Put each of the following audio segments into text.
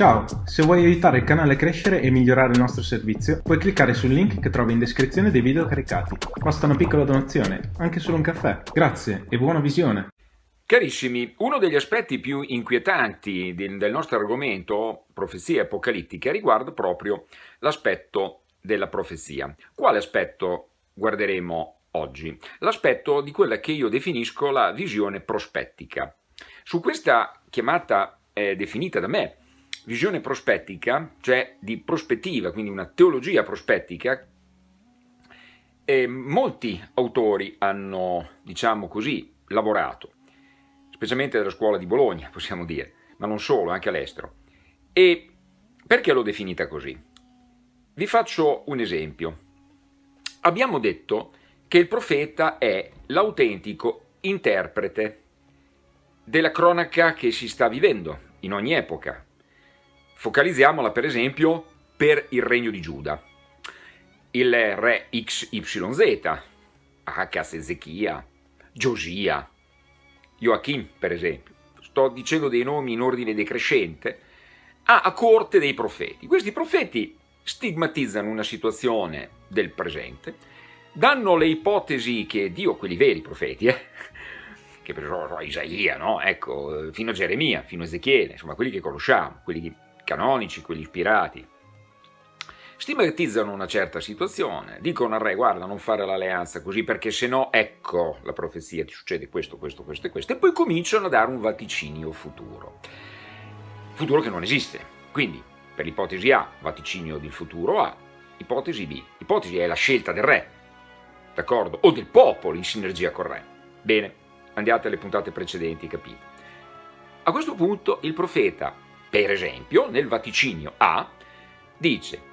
Ciao, se vuoi aiutare il canale a crescere e migliorare il nostro servizio, puoi cliccare sul link che trovi in descrizione dei video caricati. Basta una piccola donazione, anche solo un caffè. Grazie e buona visione! Carissimi, uno degli aspetti più inquietanti del nostro argomento, profezie apocalittiche, riguarda proprio l'aspetto della profezia. Quale aspetto guarderemo oggi? L'aspetto di quella che io definisco la visione prospettica. Su questa chiamata eh, definita da me visione prospettica, cioè di prospettiva, quindi una teologia prospettica, e molti autori hanno, diciamo così, lavorato, specialmente dalla scuola di Bologna, possiamo dire, ma non solo, anche all'estero. E perché l'ho definita così? Vi faccio un esempio. Abbiamo detto che il profeta è l'autentico interprete della cronaca che si sta vivendo in ogni epoca, Focalizziamola per esempio per il regno di Giuda. Il re XYZ, Acas, Ezechia, Giosia, Joachim per esempio, sto dicendo dei nomi in ordine decrescente, ha a corte dei profeti. Questi profeti stigmatizzano una situazione del presente, danno le ipotesi che Dio, quelli veri profeti, eh, che per esempio Isaia, no? ecco, fino a Geremia, fino a Ezechiele, insomma quelli che conosciamo, quelli che canonici, quelli ispirati, stigmatizzano una certa situazione, dicono al re guarda non fare l'alleanza così perché se no ecco la profezia ti succede questo, questo, questo e questo e poi cominciano a dare un vaticinio futuro, futuro che non esiste, quindi per l'ipotesi A vaticinio del futuro A, ipotesi B, ipotesi è la scelta del re, d'accordo? O del popolo in sinergia col re. Bene, andiate alle puntate precedenti, capite. A questo punto il profeta per esempio, nel vaticinio A dice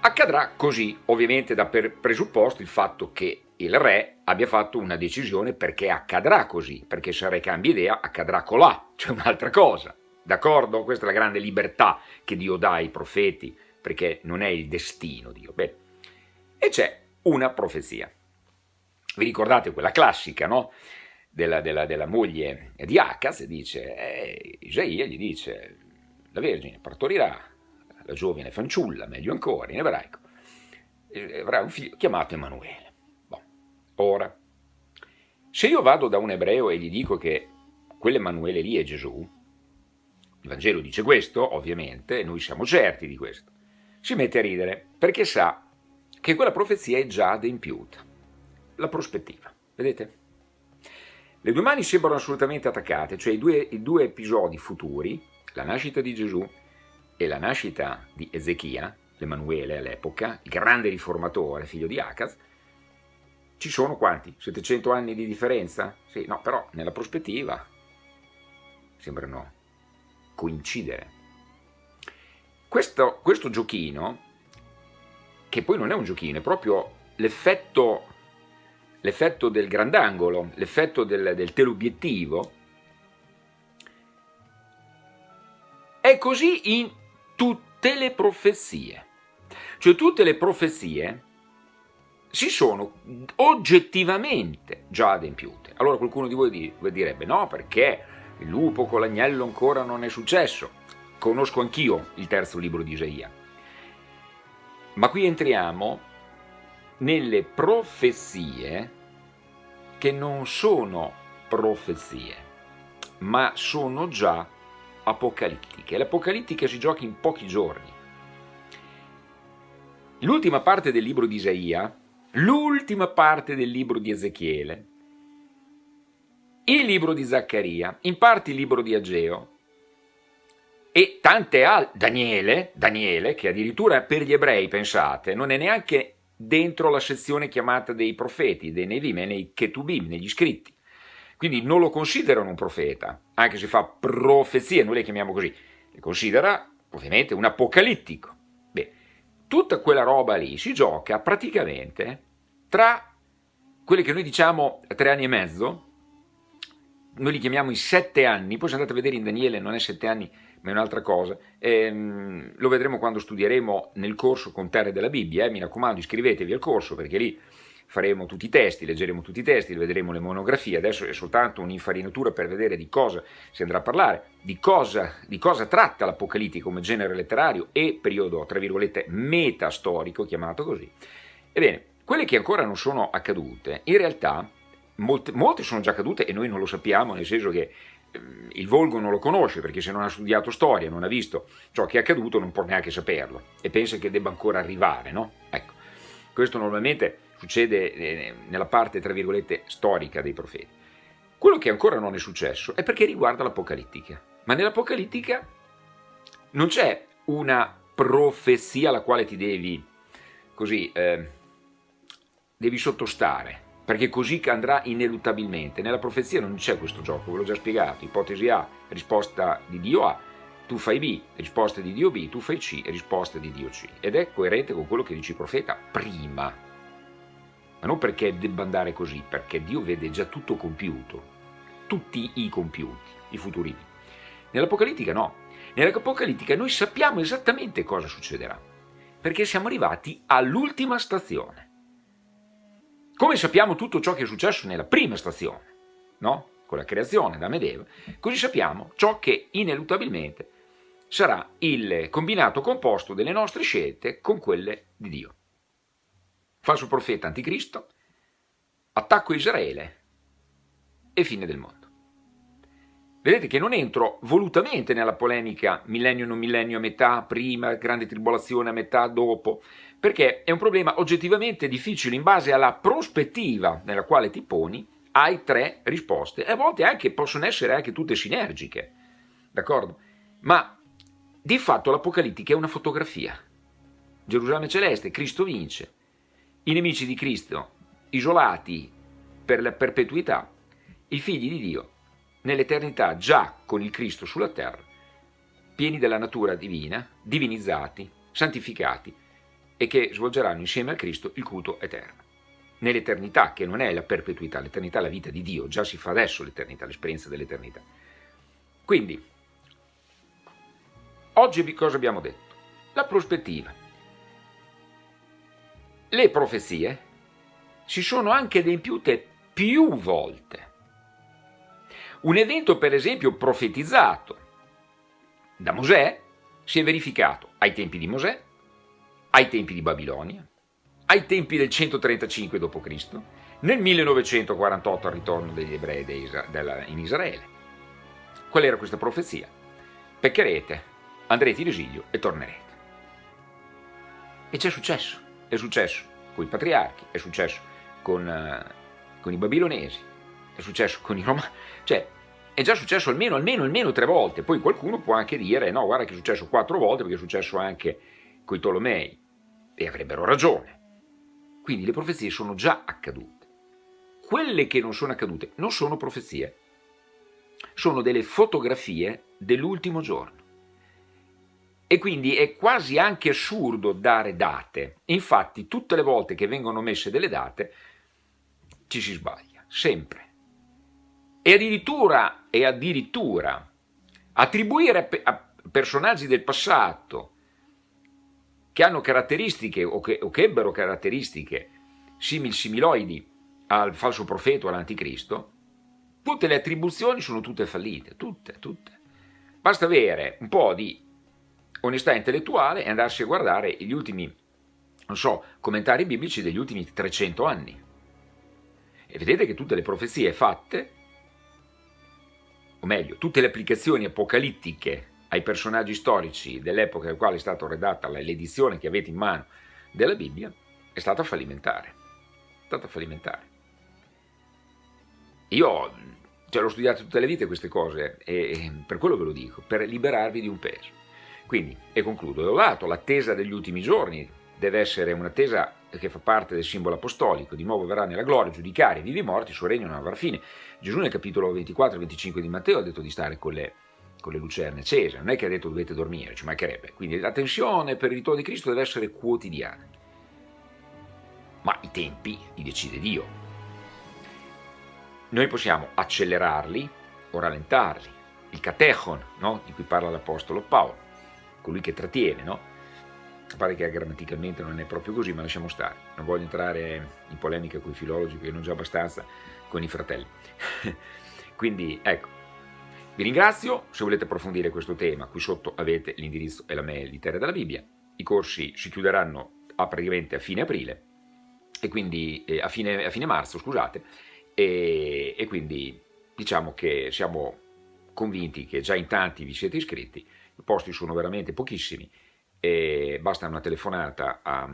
accadrà così, ovviamente da presupposto il fatto che il re abbia fatto una decisione perché accadrà così, perché se il re cambia idea accadrà colà, cioè un'altra cosa, d'accordo? Questa è la grande libertà che Dio dà ai profeti, perché non è il destino Dio. Bene. E c'è una profezia. Vi ricordate quella classica, no? Della, della, della moglie di Acaz, dice, eh, Isaia gli dice, la Vergine partorirà la giovane fanciulla, meglio ancora, in ebraico, avrà un figlio chiamato Emanuele. Bon. Ora, se io vado da un ebreo e gli dico che quell'Emanuele lì è Gesù, il Vangelo dice questo, ovviamente, e noi siamo certi di questo, si mette a ridere perché sa che quella profezia è già adempiuta. La prospettiva, vedete? Le due mani sembrano assolutamente attaccate, cioè i due, i due episodi futuri, la nascita di Gesù e la nascita di Ezechia, l'Emanuele all'epoca, il grande riformatore, figlio di Acaz, ci sono quanti? 700 anni di differenza? Sì, no, però nella prospettiva sembrano coincidere. Questo, questo giochino, che poi non è un giochino, è proprio l'effetto del grandangolo, l'effetto del, del teleobiettivo, È così in tutte le profezie. Cioè tutte le profezie si sono oggettivamente già adempiute. Allora qualcuno di voi direbbe no perché il lupo con l'agnello ancora non è successo. Conosco anch'io il terzo libro di Isaia. Ma qui entriamo nelle profezie che non sono profezie, ma sono già apocalittiche. L'apocalittica si gioca in pochi giorni. L'ultima parte del libro di Isaia, l'ultima parte del libro di Ezechiele, il libro di Zaccaria, in parte il libro di Ageo e tante altre, Daniele, Daniele, che addirittura per gli ebrei, pensate, non è neanche dentro la sezione chiamata dei profeti, dei Nevim, è nei Ketubim, negli scritti. Quindi non lo considerano un profeta, anche se fa profezie, noi le chiamiamo così, le considera ovviamente un apocalittico. Beh, tutta quella roba lì si gioca praticamente tra quelli che noi diciamo tre anni e mezzo, noi li chiamiamo i sette anni, poi se andate a vedere in Daniele non è sette anni, ma è un'altra cosa, ehm, lo vedremo quando studieremo nel corso con terre della Bibbia, eh? mi raccomando iscrivetevi al corso perché lì faremo tutti i testi, leggeremo tutti i testi, vedremo le monografie, adesso è soltanto un'infarinatura per vedere di cosa si andrà a parlare, di cosa, di cosa tratta l'Apocalittica come genere letterario e periodo, tra virgolette, metastorico, chiamato così. Ebbene, quelle che ancora non sono accadute, in realtà molte, molte sono già accadute e noi non lo sappiamo, nel senso che ehm, il volgo non lo conosce perché se non ha studiato storia, non ha visto ciò che è accaduto, non può neanche saperlo e pensa che debba ancora arrivare, no? Ecco, questo normalmente succede eh, nella parte, tra virgolette, storica dei profeti. Quello che ancora non è successo è perché riguarda l'Apocalittica. Ma nell'Apocalittica non c'è una profezia alla quale ti devi, così, eh, devi sottostare, perché così andrà ineluttabilmente. Nella profezia non c'è questo gioco, ve l'ho già spiegato, ipotesi A, risposta di Dio A, tu fai B, risposta di Dio B, tu fai C, risposta di Dio C. Ed è coerente con quello che dice il profeta prima ma non perché debba andare così, perché Dio vede già tutto compiuto, tutti i compiuti, i futuri. Nell'Apocalittica no, nell'Apocalittica noi sappiamo esattamente cosa succederà, perché siamo arrivati all'ultima stazione. Come sappiamo tutto ciò che è successo nella prima stazione, no? con la creazione da Medeva, così sappiamo ciò che ineluttabilmente sarà il combinato composto delle nostre scelte con quelle di Dio falso profeta anticristo, attacco Israele e fine del mondo. Vedete che non entro volutamente nella polemica millennio non millennio a metà, prima, grande tribolazione a metà, dopo, perché è un problema oggettivamente difficile in base alla prospettiva nella quale ti poni, hai tre risposte e a volte anche possono essere anche tutte sinergiche, d'accordo? Ma di fatto l'Apocalittica è una fotografia. Gerusalemme celeste, Cristo vince, i nemici di Cristo, isolati per la perpetuità, i figli di Dio, nell'eternità già con il Cristo sulla terra, pieni della natura divina, divinizzati, santificati e che svolgeranno insieme a Cristo il culto eterno. Nell'eternità, che non è la perpetuità, l'eternità è la vita di Dio, già si fa adesso l'eternità, l'esperienza dell'eternità. Quindi, oggi cosa abbiamo detto? La prospettiva le profezie si sono anche adempiute più volte. Un evento, per esempio, profetizzato da Mosè si è verificato ai tempi di Mosè, ai tempi di Babilonia, ai tempi del 135 d.C., nel 1948 al ritorno degli ebrei in Israele. Qual era questa profezia? Peccherete, andrete in esilio e tornerete. E c'è successo. È successo con i patriarchi, è successo con, uh, con i babilonesi, è successo con i romani, cioè è già successo almeno, almeno, almeno tre volte, poi qualcuno può anche dire no, guarda che è successo quattro volte perché è successo anche con i Tolomei, e avrebbero ragione. Quindi le profezie sono già accadute. Quelle che non sono accadute non sono profezie, sono delle fotografie dell'ultimo giorno e quindi è quasi anche assurdo dare date. Infatti tutte le volte che vengono messe delle date ci si sbaglia, sempre. E addirittura, e addirittura attribuire a personaggi del passato che hanno caratteristiche o che, o che ebbero caratteristiche simil similoidi al falso profeta o all'anticristo, tutte le attribuzioni sono tutte fallite, tutte, tutte. Basta avere un po' di onestà intellettuale e andarsi a guardare gli ultimi, non so, commentari biblici degli ultimi 300 anni. E vedete che tutte le profezie fatte, o meglio, tutte le applicazioni apocalittiche ai personaggi storici dell'epoca nella quale è stata redatta l'edizione che avete in mano della Bibbia, è stata fallimentare. È stata fallimentare. Io cioè, l'ho studiato tutte le vite queste cose e per quello ve lo dico, per liberarvi di un peso. Quindi, e concludo, da un lato l'attesa degli ultimi giorni deve essere un'attesa che fa parte del simbolo apostolico, di nuovo verrà nella gloria, giudicare i vivi e morti, il suo regno non avrà fine. Gesù nel capitolo 24 25 di Matteo ha detto di stare con le, con le lucerne accese, non è che ha detto dovete dormire, ci mancherebbe. Quindi la tensione per il ritorno di Cristo deve essere quotidiana. Ma i tempi li decide Dio. Noi possiamo accelerarli o rallentarli. Il catechon, no? di cui parla l'Apostolo Paolo colui che trattiene, no? pare che grammaticalmente non è proprio così, ma lasciamo stare. Non voglio entrare in polemica con i filologi, perché non già abbastanza con i fratelli. Quindi, ecco, vi ringrazio, se volete approfondire questo tema, qui sotto avete l'indirizzo e la mail di Terra della Bibbia. I corsi si chiuderanno a praticamente a fine aprile, e quindi eh, a, fine, a, fine, marzo, scusate, e, e quindi diciamo che siamo convinti che già in tanti vi siete iscritti, i posti sono veramente pochissimi, e basta una telefonata a,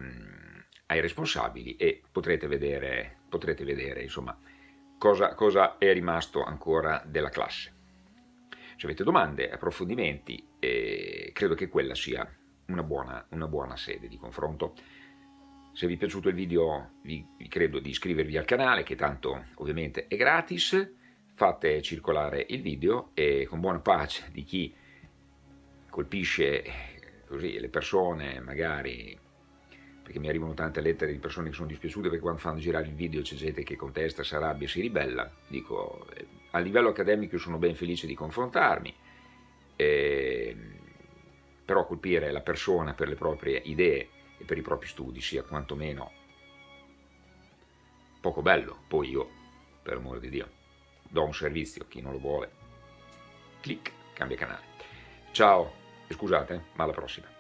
ai responsabili e potrete vedere, potrete vedere insomma, cosa, cosa, è rimasto ancora della classe. Se avete domande, approfondimenti, eh, credo che quella sia una buona, una buona, sede di confronto. Se vi è piaciuto il video vi, vi credo di iscrivervi al canale che tanto ovviamente è gratis, fate circolare il video e con buona pace di chi colpisce così le persone magari, perché mi arrivano tante lettere di persone che sono dispiaciute perché quando fanno girare il video c'è gente che contesta, si arrabbia, si ribella, dico eh, a livello accademico sono ben felice di confrontarmi, eh, però colpire la persona per le proprie idee e per i propri studi sia quantomeno poco bello, poi io, per amore di Dio, do un servizio a chi non lo vuole, clic, cambia canale. Ciao! Scusate, ma alla prossima.